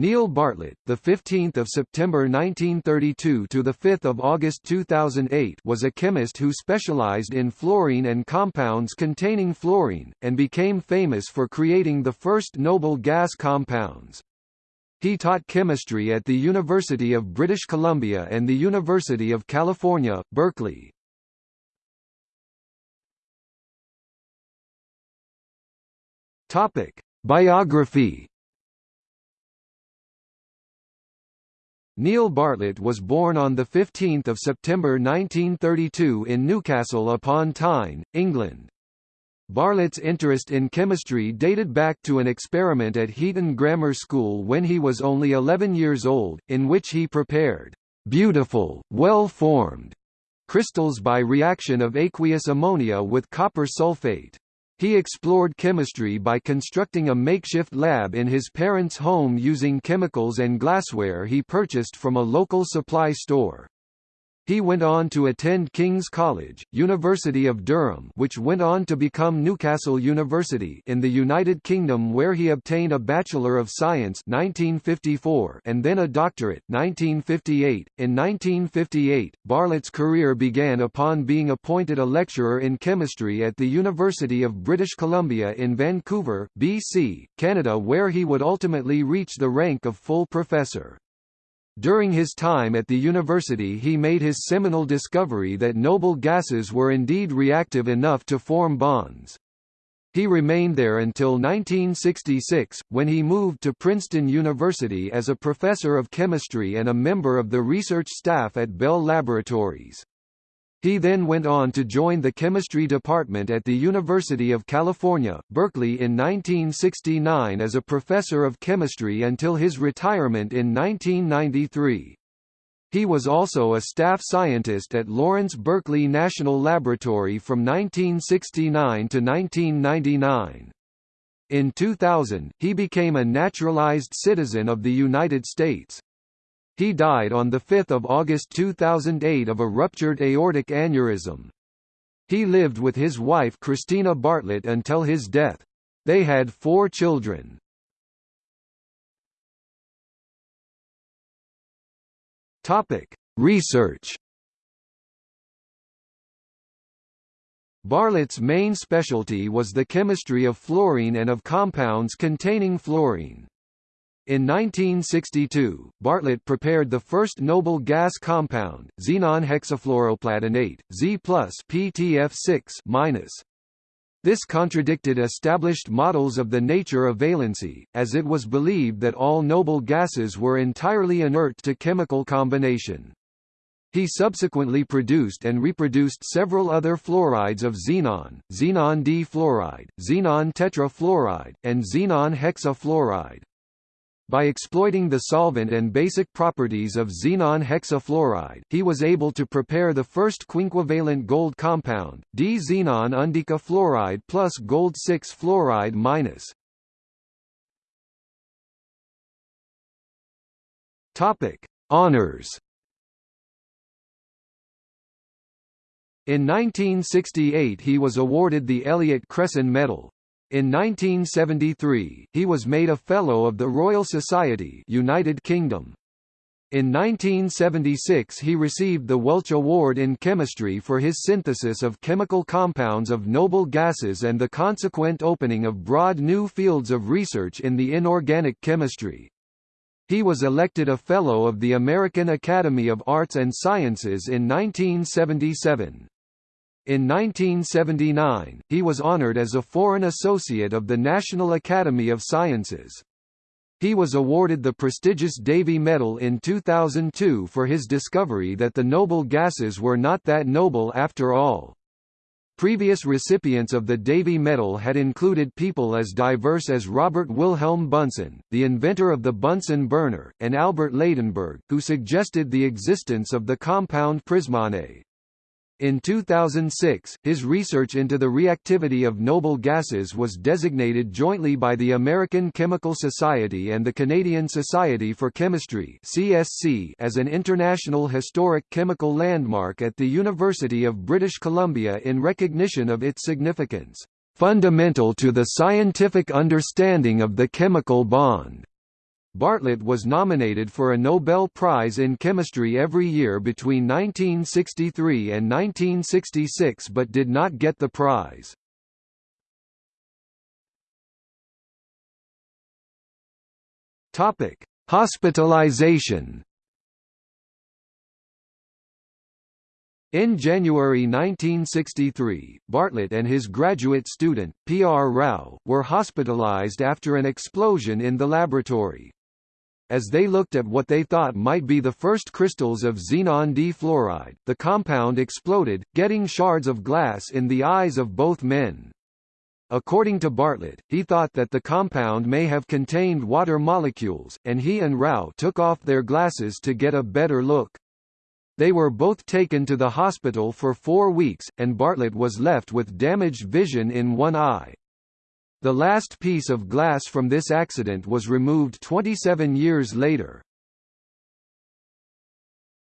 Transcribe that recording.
Neil Bartlett, the 15th of September 1932 to the 5th of August 2008, was a chemist who specialized in fluorine and compounds containing fluorine and became famous for creating the first noble gas compounds. He taught chemistry at the University of British Columbia and the University of California, Berkeley. Topic: Biography Neil Bartlett was born on 15 September 1932 in Newcastle upon Tyne, England. Bartlett's interest in chemistry dated back to an experiment at Heaton Grammar School when he was only 11 years old, in which he prepared beautiful, well-formed crystals by reaction of aqueous ammonia with copper sulfate. He explored chemistry by constructing a makeshift lab in his parents' home using chemicals and glassware he purchased from a local supply store. He went on to attend King's College, University of Durham which went on to become Newcastle University in the United Kingdom where he obtained a Bachelor of Science 1954 and then a doctorate 1958. .In 1958, Bartlett's career began upon being appointed a lecturer in chemistry at the University of British Columbia in Vancouver, BC, Canada where he would ultimately reach the rank of full professor. During his time at the university he made his seminal discovery that noble gases were indeed reactive enough to form bonds. He remained there until 1966, when he moved to Princeton University as a professor of chemistry and a member of the research staff at Bell Laboratories. He then went on to join the chemistry department at the University of California, Berkeley in 1969 as a professor of chemistry until his retirement in 1993. He was also a staff scientist at Lawrence Berkeley National Laboratory from 1969 to 1999. In 2000, he became a naturalized citizen of the United States. He died on 5 August 2008 of a ruptured aortic aneurysm. He lived with his wife Christina Bartlett until his death. They had four children. Topic: Research. Bartlett's main specialty was the chemistry of fluorine and of compounds containing fluorine. In 1962, Bartlett prepared the first noble gas compound, xenon hexafluoroplatinate, Z PTF6 This contradicted established models of the nature of valency, as it was believed that all noble gases were entirely inert to chemical combination. He subsequently produced and reproduced several other fluorides of xenon, xenon difluoride, xenon tetrafluoride, and xenon hexafluoride. By exploiting the solvent and basic properties of xenon hexafluoride, he was able to prepare the first quinquevalent gold compound, dixenon undecafluoride plus gold-6 fluoride minus. Topic: Honors. In 1968 he was awarded the Elliott Cresson Medal, in 1973, he was made a Fellow of the Royal Society United Kingdom. In 1976 he received the Welch Award in Chemistry for his synthesis of chemical compounds of noble gases and the consequent opening of broad new fields of research in the inorganic chemistry. He was elected a Fellow of the American Academy of Arts and Sciences in 1977. In 1979, he was honored as a Foreign Associate of the National Academy of Sciences. He was awarded the prestigious Davy Medal in 2002 for his discovery that the noble gases were not that noble after all. Previous recipients of the Davy Medal had included people as diverse as Robert Wilhelm Bunsen, the inventor of the Bunsen burner, and Albert Ladenburg, who suggested the existence of the compound prismane. In 2006, his research into the reactivity of noble gases was designated jointly by the American Chemical Society and the Canadian Society for Chemistry (CSC) as an international historic chemical landmark at the University of British Columbia in recognition of its significance, fundamental to the scientific understanding of the chemical bond. Bartlett was nominated for a Nobel Prize in Chemistry every year between 1963 and 1966 but did not get the prize. Topic: Hospitalization. In January 1963, Bartlett and his graduate student, P. R. Rao, were hospitalized after an explosion in the laboratory. As they looked at what they thought might be the first crystals of xenon difluoride, the compound exploded, getting shards of glass in the eyes of both men. According to Bartlett, he thought that the compound may have contained water molecules, and he and Rao took off their glasses to get a better look. They were both taken to the hospital for four weeks, and Bartlett was left with damaged vision in one eye. The last piece of glass from this accident was removed 27 years later.